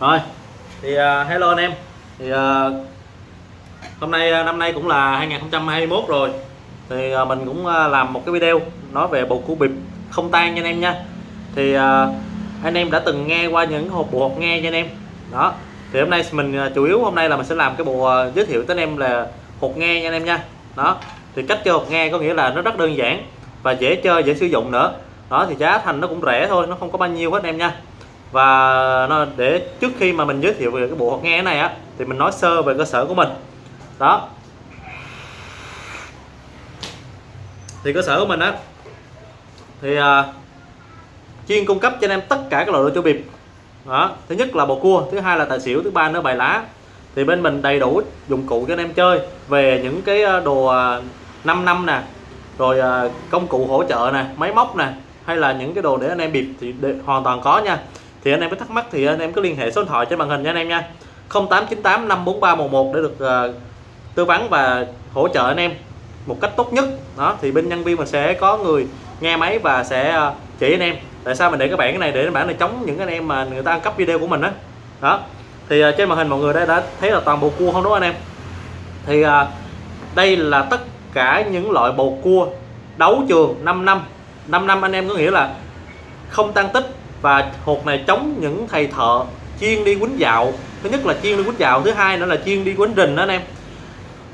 rồi thì uh, hello anh em. Thì uh, hôm nay uh, năm nay cũng là 2021 rồi. Thì uh, mình cũng uh, làm một cái video nói về bầu cua bịp không tan nha anh em nha. Thì uh, anh em đã từng nghe qua những hộp bộ hộp nghe nha anh em. Đó thì hôm nay mình uh, chủ yếu hôm nay là mình sẽ làm cái bộ uh, giới thiệu tới anh em là hộp nghe nha anh em nha. Đó thì cách chơi hộp nghe có nghĩa là nó rất đơn giản và dễ chơi dễ sử dụng nữa. Đó thì giá thành nó cũng rẻ thôi nó không có bao nhiêu hết anh em nha và nó để trước khi mà mình giới thiệu về cái bộ hột nghe này á thì mình nói sơ về cơ sở của mình. Đó. Thì cơ sở của mình á thì à, chuyên cung cấp cho anh em tất cả các loại đồ chơi bịp. Đó. Thứ nhất là bầu cua thứ hai là tài xỉu thứ ba nữa bài lá. Thì bên mình đầy đủ dụng cụ cho anh em chơi về những cái à, đồ à, 5 năm nè rồi à, công cụ hỗ trợ nè máy móc nè hay là những cái đồ để anh em bịp thì hoàn toàn có nha thì anh em có thắc mắc thì anh em cứ liên hệ số điện thoại trên màn hình nha anh em nha. 0898 54311 để được uh, tư vấn và hỗ trợ anh em một cách tốt nhất. Đó thì bên nhân viên mình sẽ có người nghe máy và sẽ uh, chỉ anh em. Tại sao mình để cái bạn cái này? Để bản này chống những anh em mà người ta ăn cắp video của mình đó đó thì uh, trên màn hình mọi người đã, đã thấy là toàn bộ cua không đúng không anh em? Thì uh, đây là tất cả những loại bầu cua đấu trường 5 năm. 5 năm anh em có nghĩa là không tăng tích và hột này chống những thầy thợ chuyên đi quýnh dạo. Thứ nhất là chuyên đi quýnh dạo, thứ hai nữa là chuyên đi quýnh rình đó anh em.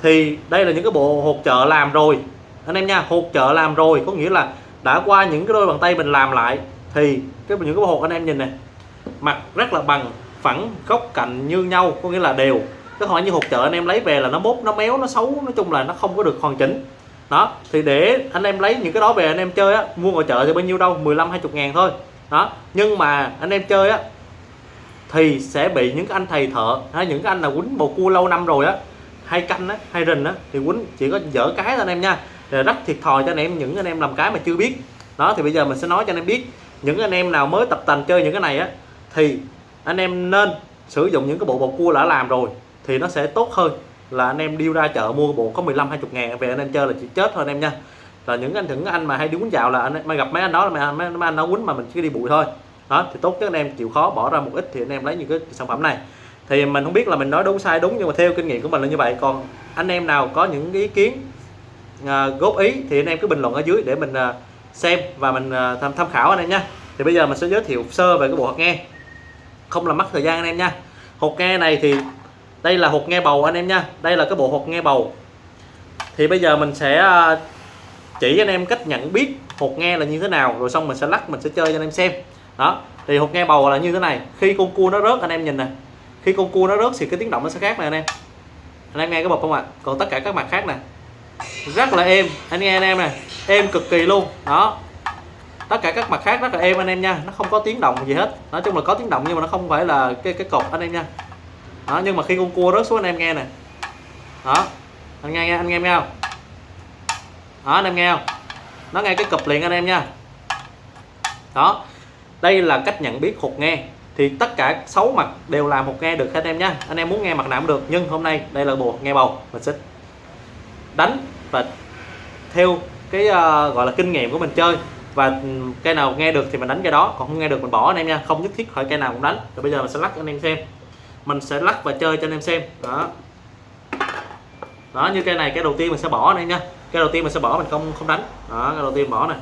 Thì đây là những cái bộ hột chợ làm rồi. Anh em nha, hột chợ làm rồi, có nghĩa là đã qua những cái đôi bàn tay mình làm lại. Thì cái những cái bộ hột anh em nhìn này mặt rất là bằng, phẳng, góc cạnh như nhau, có nghĩa là đều. Cái hỏi như hột chợ anh em lấy về là nó mốt, nó méo, nó xấu, nói chung là nó không có được hoàn chỉnh. Đó, thì để anh em lấy những cái đó về anh em chơi á, mua ngoài chợ thì bao nhiêu đâu? 15 20 ngàn thôi đó, nhưng mà anh em chơi á, thì sẽ bị những cái anh thầy thợ, hay những cái anh nào quýnh bầu cua lâu năm rồi á, hay canh á, hay rình á, thì quýnh chỉ có dở cái thôi anh em nha. Rồi rất thiệt thòi cho anh em, những anh em làm cái mà chưa biết. Đó, thì bây giờ mình sẽ nói cho anh em biết, những anh em nào mới tập tành chơi những cái này á, thì anh em nên sử dụng những cái bộ bầu cua đã làm rồi, thì nó sẽ tốt hơn là anh em đi ra chợ mua bộ có 15 20 ngàn về anh em chơi là chỉ chết thôi anh em nha là những anh những anh mà hay đi quýnh dạo là anh mà gặp mấy anh đó là mấy, mấy anh nó quýnh mà mình chỉ đi bụi thôi. Đó thì tốt các anh em chịu khó bỏ ra một ít thì anh em lấy những cái sản phẩm này. Thì mình không biết là mình nói đúng sai đúng nhưng mà theo kinh nghiệm của mình là như vậy. Còn anh em nào có những ý kiến à, góp ý thì anh em cứ bình luận ở dưới để mình à, xem và mình à, tham tham khảo anh em nha. Thì bây giờ mình sẽ giới thiệu sơ về cái bộ hột nghe. Không làm mất thời gian anh em nha. Hột nghe này thì đây là hột nghe bầu anh em nha. Đây là cái bộ hột nghe bầu. Thì bây giờ mình sẽ à, chỉ anh em cách nhận biết hột nghe là như thế nào, rồi xong mình sẽ lắc, mình sẽ chơi cho anh em xem. Đó, thì hột nghe bầu là như thế này. Khi con cua nó rớt, anh em nhìn nè. Khi con cua nó rớt thì cái tiếng động nó sẽ khác này anh em. Anh em nghe cái bột không ạ? À? còn tất cả các mặt khác nè. Rất là êm. Anh nghe, anh em nè. Êm cực kỳ luôn. Đó. Tất cả các mặt khác rất là êm, anh em nha. Nó không có tiếng động gì hết. Nói chung là có tiếng động nhưng mà nó không phải là cái cái cột, anh em nha. Đó, nhưng mà khi con cua rớt xuống, anh em nghe nè. Đó. Anh nghe nghe, anh nghe nghe không? Đó anh em nghe không? Nó nghe cái cụp liền anh em nha. Đó đây là cách nhận biết hột nghe. Thì tất cả 6 mặt đều làm một nghe được hết em nha anh em muốn nghe mặt nào cũng được nhưng hôm nay đây là bộ nghe bầu. Mình sẽ đánh và theo cái uh, gọi là kinh nghiệm của mình chơi. Và ừ, cây nào nghe được thì mình đánh cái đó còn không nghe được mình bỏ anh em nha. Không nhất thiết phải cây nào cũng đánh. Rồi bây giờ mình sẽ lắc anh em xem. Mình sẽ lắc và chơi cho anh em xem. Đó. Đó như cây này cái đầu tiên mình sẽ bỏ anh em nha cái đầu tiên mình sẽ bỏ mình không không đánh. Đó, cái đầu tiên bỏ này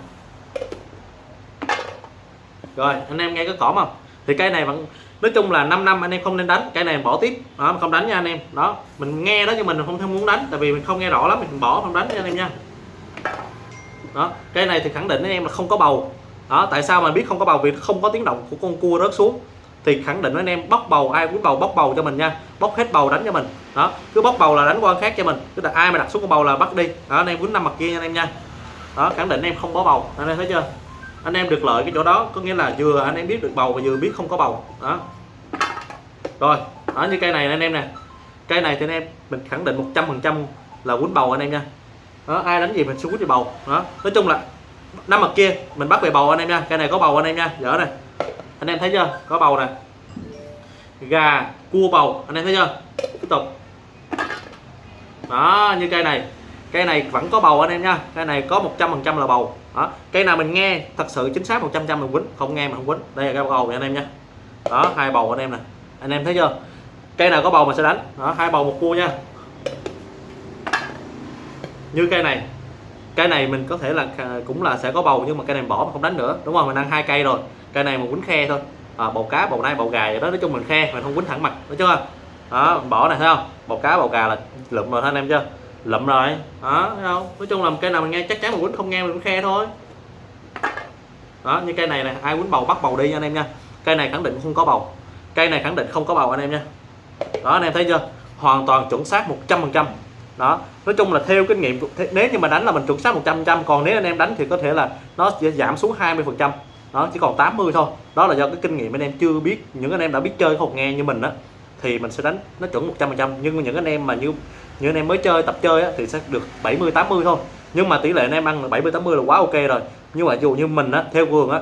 rồi, anh em nghe có cỏ không? Thì cây này vẫn, nói chung là 5 năm anh em không nên đánh cây này bỏ tiếp. Đó không đánh nha anh em. Đó, mình nghe đó nhưng mình không thêm muốn đánh, tại vì mình không nghe rõ lắm, mình bỏ không đánh nha anh em nha. Đó cây này thì khẳng định anh em là không có bầu. Đó, tại sao mà biết không có bầu? Vì không có tiếng động của con cua rớt xuống. Thì khẳng định anh em, bóc bầu, ai cũng bầu, bóc bầu cho mình nha. Bóc hết bầu đánh cho mình đó, cứ bóc bầu là đánh quan khác cho mình. Cứ là ai mà đặt xuống con bầu là bắt đi. Đó, anh em quýnh năm mặt kia nha anh em nha. Đó, khẳng định anh em không có bầu. Anh em thấy chưa? Anh em được lợi cái chỗ đó, có nghĩa là vừa anh em biết được bầu và vừa biết không có bầu. Đó. Rồi, đó như cây này anh em nè. Cây này thì anh em, mình khẳng định 100 phần trăm là quýnh bầu anh em nha. Đó, ai đánh gì mình xuống quýnh bầu. Đó, nói chung là năm mặt kia, mình bắt về bầu anh em nha. Cây này có bầu anh em nha. Dở này. Anh em thấy chưa? Có bầu nè gà cua bầu. Anh em thấy chưa? Tiếp tục. Đó như cây này. Cây này vẫn có bầu anh em nha. Cây này có 100% là bầu. Đó. Cây nào mình nghe thật sự chính xác 100 trăm mình quýnh không nghe mà không quýnh. Đây là cây bầu anh em nha. Đó hai bầu anh em nè. Anh em thấy chưa? Cây nào có bầu mình sẽ đánh. Đó, hai bầu một cua nha. Như cây này. Cây này mình có thể là à, cũng là sẽ có bầu nhưng mà cây này bỏ mà không đánh nữa. Đúng không mình ăn hai cây rồi. Cây này mà quýnh khe thôi à, bầu cá bầu nai bầu gà vậy đó nói chung mình khe mình không quýnh thẳng mặt đúng chưa đó bỏ này thấy không? Bầu cá bầu gà là lụm rồi anh em chưa? Lụm rồi đó thấy không? Nói chung là cây nào mình nghe chắc chắn mình quýnh không nghe mình cũng khe thôi. Đó như cây này này ai quýnh bầu bắt bầu đi nha anh em nha. Cây này khẳng định không có bầu. Cây này khẳng định không có bầu anh em nha. Đó anh em thấy chưa? Hoàn toàn chuẩn xác 100% đó nói chung là theo kinh nghiệm nếu như mà đánh là mình chuẩn xác 100% còn nếu anh em đánh thì có thể là nó sẽ giảm xuống 20% đó chỉ còn 80 thôi. Đó là do cái kinh nghiệm anh em chưa biết những anh em đã biết chơi không nghe như mình á thì mình sẽ đánh nó chuẩn 100% nhưng những anh em mà như những anh em mới chơi tập chơi á, thì sẽ được 70 80 thôi. Nhưng mà tỷ lệ anh em ăn là 70 80 là quá ok rồi. Nhưng mà dù như mình á theo cường á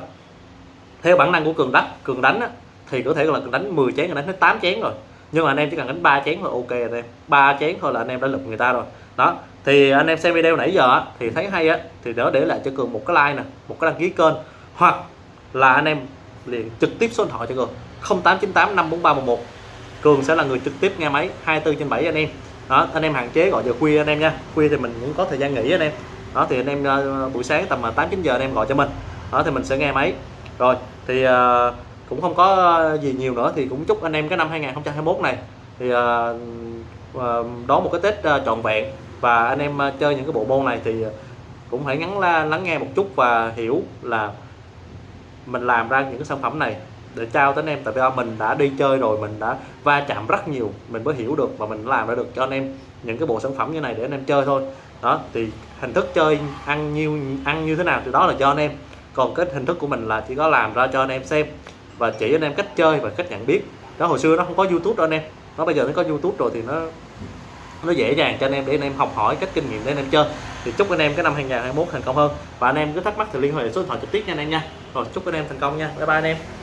theo bản năng của cường đánh cường đánh á, thì có thể là cường đánh 10 chén đánh hết 8 chén rồi. Nhưng mà anh em chỉ cần đánh 3 chén thôi ok anh em. Ba chén thôi là anh em đã lục người ta rồi. Đó thì anh em xem video nãy giờ á, thì thấy hay á thì đỡ để lại cho cường một cái like nè một cái đăng ký kênh. Hoặc là anh em liền trực tiếp số điện thoại cho cường. 0898 54311 cường sẽ là người trực tiếp nghe máy 24 trên 7 anh em. Đó anh em hạn chế gọi giờ khuya anh em nha. Khuya thì mình cũng có thời gian nghỉ anh em. Đó thì anh em ờ, buổi sáng tầm ờ, 8 9 giờ anh em gọi cho mình. Đó thì mình sẽ nghe máy. Rồi thì uh, cũng không có gì nhiều nữa thì cũng chúc anh em cái năm 2021 này thì uh, uh, đón một cái Tết uh, trọn vẹn. Và anh em uh, chơi những cái bộ môn này thì cũng phải ngắn la, lắng nghe một chút và hiểu là mình làm ra những cái sản phẩm này để trao tới anh em tại vì mình đã đi chơi rồi mình đã va chạm rất nhiều mình mới hiểu được và mình làm ra được cho anh em những cái bộ sản phẩm như này để anh em chơi thôi đó thì hình thức chơi ăn nhiêu ăn như thế nào thì đó là cho anh em còn cái hình thức của mình là chỉ có làm ra cho anh em xem và chỉ anh em cách chơi và cách nhận biết đó hồi xưa nó không có youtube đâu anh em nó bây giờ nó có youtube rồi thì nó nó dễ dàng cho anh em để anh em học hỏi cách kinh nghiệm để anh em chơi thì chúc anh em cái năm 2021 thành công hơn và anh em cứ thắc mắc thì liên hệ số điện thoại trực tiếp nha anh em nha rồi chúc anh em thành công nha. Bye bye anh em.